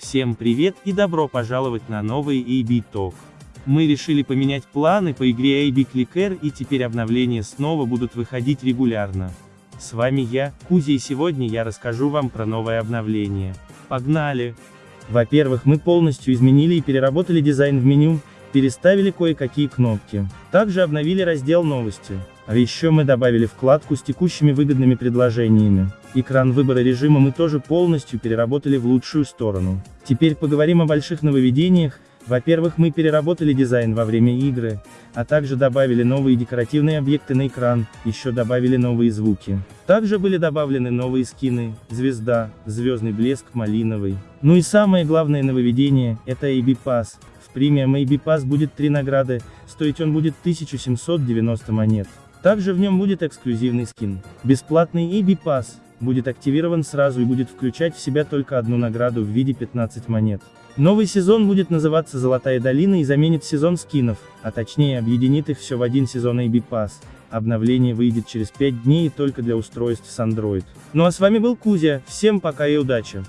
Всем привет и добро пожаловать на новый AB Talk. Мы решили поменять планы по игре AB Clicker и теперь обновления снова будут выходить регулярно. С вами я, Кузя и сегодня я расскажу вам про новое обновление. Погнали! Во-первых, мы полностью изменили и переработали дизайн в меню, переставили кое-какие кнопки. Также обновили раздел новости. А еще мы добавили вкладку с текущими выгодными предложениями. Экран выбора режима мы тоже полностью переработали в лучшую сторону. Теперь поговорим о больших нововведениях. Во-первых, мы переработали дизайн во время игры, а также добавили новые декоративные объекты на экран, еще добавили новые звуки. Также были добавлены новые скины, звезда, звездный блеск, малиновый. Ну и самое главное нововведение, это AB Pass. В премиум AB Pass будет три награды, стоить он будет 1790 монет. Также в нем будет эксклюзивный скин. Бесплатный AB Pass будет активирован сразу и будет включать в себя только одну награду в виде 15 монет. Новый сезон будет называться «Золотая долина» и заменит сезон скинов, а точнее объединит их все в один сезон AB Pass. Обновление выйдет через 5 дней и только для устройств с Android. Ну а с вами был Кузя, всем пока и удачи!